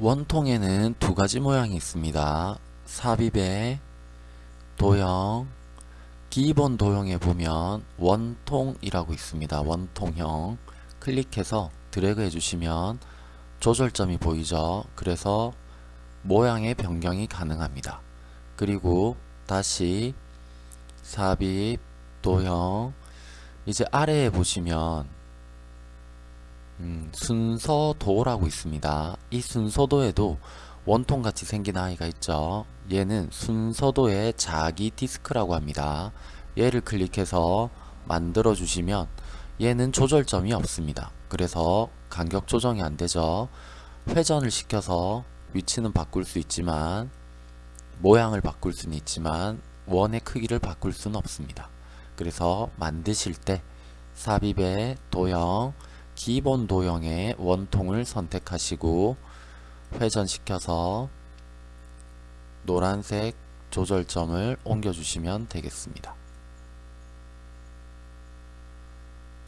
원통에는 두 가지 모양이 있습니다. 삽입의 도형, 기본 도형에 보면 원통이라고 있습니다. 원통형 클릭해서 드래그 해주시면 조절점이 보이죠. 그래서 모양의 변경이 가능합니다. 그리고 다시 삽입, 도형 이제 아래에 보시면 음, 순서도라고 있습니다. 이 순서도에도 원통같이 생긴 아이가 있죠. 얘는 순서도의 자기 디스크라고 합니다. 얘를 클릭해서 만들어 주시면 얘는 조절점이 없습니다. 그래서 간격 조정이 안되죠. 회전을 시켜서 위치는 바꿀 수 있지만 모양을 바꿀 수는 있지만 원의 크기를 바꿀 수는 없습니다. 그래서 만드실 때 삽입의 도형 기본 도형의 원통을 선택하시고 회전시켜서 노란색 조절점을 옮겨주시면 되겠습니다.